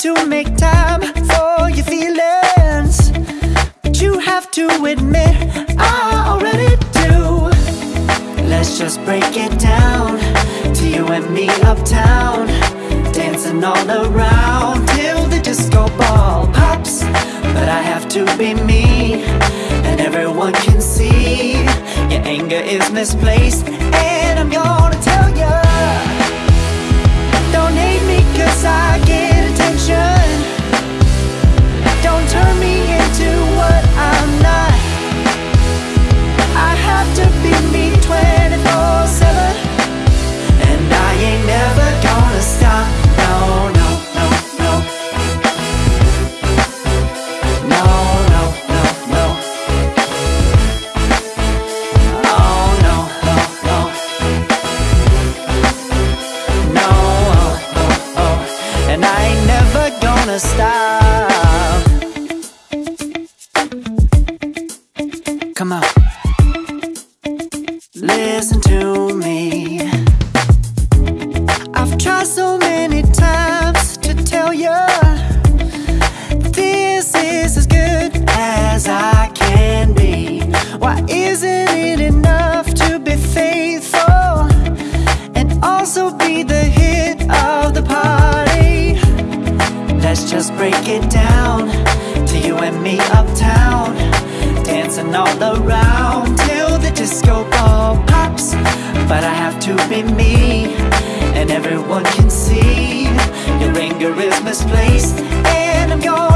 to make time for your feelings. But you have to admit, I already do. Let's just break it down to you and me uptown. Dancing all around till the disco ball pops. But I have to be me, and everyone can see your anger is misplaced. And I'm gonna tell ya, gonna stop. Come on. Break it down to you and me uptown, dancing all around till the disco ball pops. But I have to be me, and everyone can see your anger is misplaced. And I'm gonna